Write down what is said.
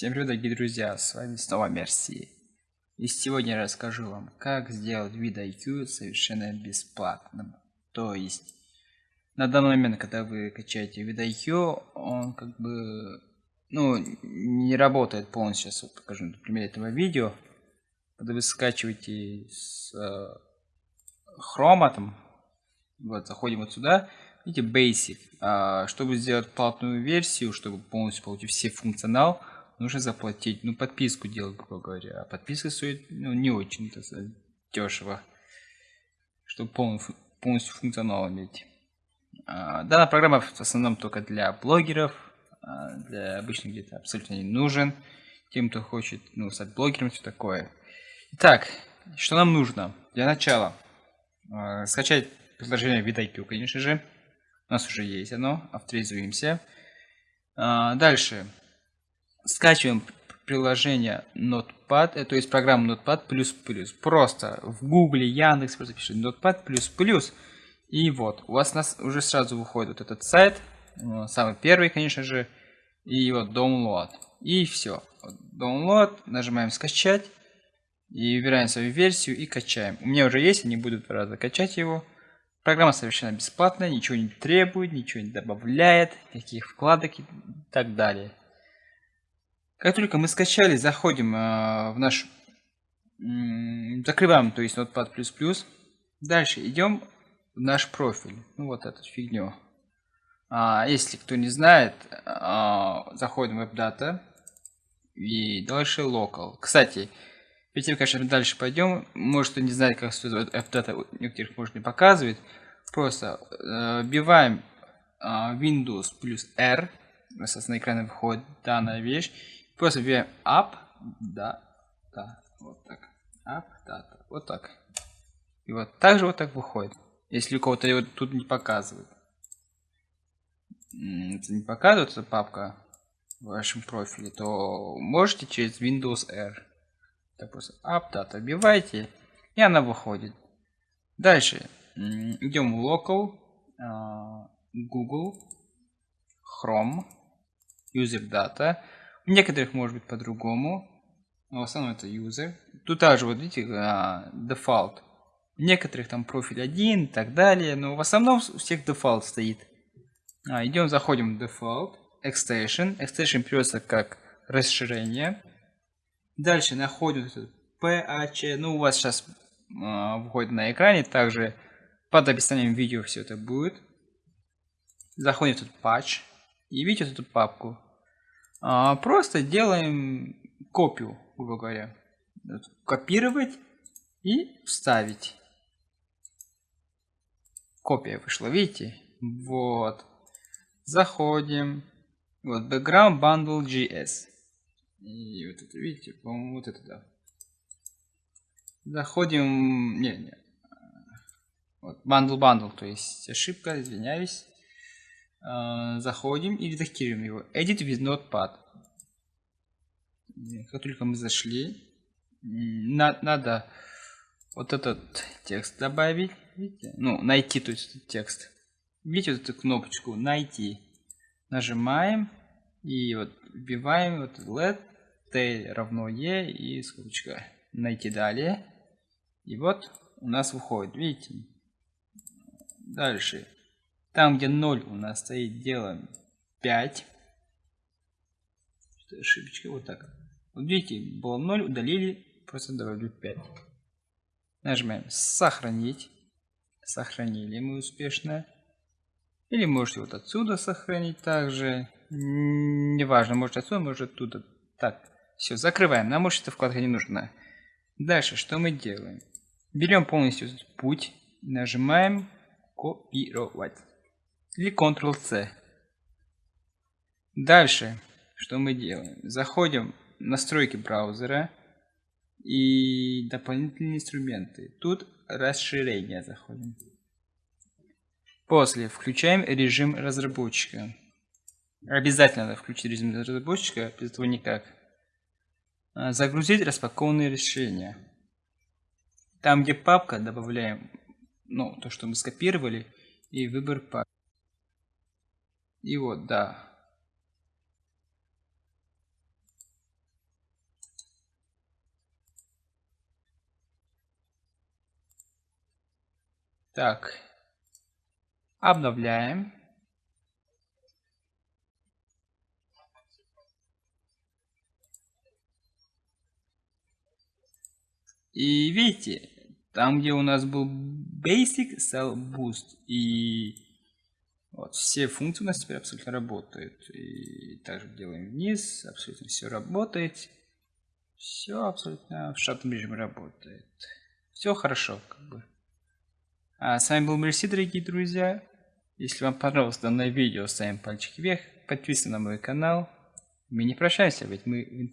Всем привет, дорогие друзья, с вами снова Мерси. И сегодня я расскажу вам, как сделать вид IQ совершенно бесплатным. То есть, на данный момент, когда вы качаете вид IQ, он как бы, ну, не работает полностью. Сейчас вот покажу на примере этого видео. Когда вы скачиваете с э, Chrome, там, вот, заходим вот сюда, видите, Basic. А, чтобы сделать платную версию, чтобы полностью получить все функционал, нужно заплатить, ну, подписку делать, грубо говоря. А подписка стоит, ну, не очень дешево, чтобы полностью, полностью функционал иметь. А, данная программа в основном только для блогеров, а для обычных где-то абсолютно не нужен. Тем, кто хочет, ну, стать блогером, все такое. Итак, что нам нужно? Для начала а, скачать приложение VidIQ, конечно же. У нас уже есть оно, авторизуемся. А, дальше скачиваем приложение Notepad, э, то есть программу Notepad++. Просто в Google, Яндекс просто пишет Notepad++. И вот, у вас нас уже сразу выходит вот этот сайт, э, самый первый, конечно же, и вот download. И все. Download, нажимаем скачать, и выбираем свою версию и качаем. У меня уже есть, я не буду два раза качать его. Программа совершенно бесплатная, ничего не требует, ничего не добавляет, никаких вкладок и так далее. Как только мы скачали, заходим э, в наш... Закрываем, то есть Notepad++. Дальше идем в наш профиль. Ну вот эту фигню. А, если кто не знает, а, заходим в WebData. И дальше Local. Кстати, перед тем, мы дальше пойдем, может кто не знает, как WebData некоторых может не показывает. Просто э, вбиваем э, Windows плюс R. Соответственно, на экране выходит данная вещь. Просто вбиваем up, да, да, вот так. Up, data, вот так. И вот также вот так выходит. Если у кого-то его тут не показывает. Это не показывает эта папка в вашем профиле, то можете через Windows R. Так просто up, data вбиваете, и она выходит. Дальше идем в local, а, Google, Chrome, user data. У некоторых может быть по-другому. Но в основном это user. Тут также, вот видите, default. У некоторых там профиль один и так далее. Но в основном у всех default стоит. А, идем, заходим в default. Extension. Extension берется как расширение. Дальше находим PH. Ну, у вас сейчас э, выходит на экране. Также под описанием видео все это будет. Заходим в этот патч. И видите эту папку. А, просто делаем копию, грубо говоря. Копировать и вставить. Копия вышла, видите? Вот. Заходим. Вот, background bundle GS. И вот это, видите, по-моему, вот это, да. Заходим... Не, не. Вот, bundle bundle, то есть ошибка, извиняюсь. Э, заходим и редактируем его. Edit with Notepad. Как только мы зашли, на, надо вот этот текст добавить. Видите? Ну, найти, то есть этот текст. Видите вот эту кнопочку «Найти». Нажимаем и вот вбиваем вот let t равно e и скобочка «Найти далее». И вот у нас выходит, видите? Дальше там, где 0 у нас стоит, делаем 5. Что ошибочка? Вот так. Вот видите, было 0, удалили, просто добавили 5. Нажимаем «Сохранить». Сохранили мы успешно. Или можете вот отсюда сохранить также. Неважно, может отсюда, может оттуда. Так, все, закрываем. Нам больше эта вкладка не нужна. Дальше, что мы делаем? Берем полностью путь, нажимаем «Копировать» или Ctrl-C. Дальше, что мы делаем? Заходим в настройки браузера и дополнительные инструменты. Тут расширение заходим. После включаем режим разработчика. Обязательно надо включить режим разработчика, без этого никак. А, загрузить распакованные решения. Там, где папка, добавляем ну, то, что мы скопировали, и выбор папки. И вот, да. Так. Обновляем. И видите, там где у нас был Basic Cell Boost и все функции у нас теперь абсолютно работают. И также делаем вниз, абсолютно все работает. Все абсолютно в штатном режиме работает. Все хорошо, как бы. А с вами был Мерси, дорогие друзья. Если вам понравилось данное видео, ставим пальчик вверх, подписывайтесь на мой канал. Мы не прощаемся, ведь мы в интернете.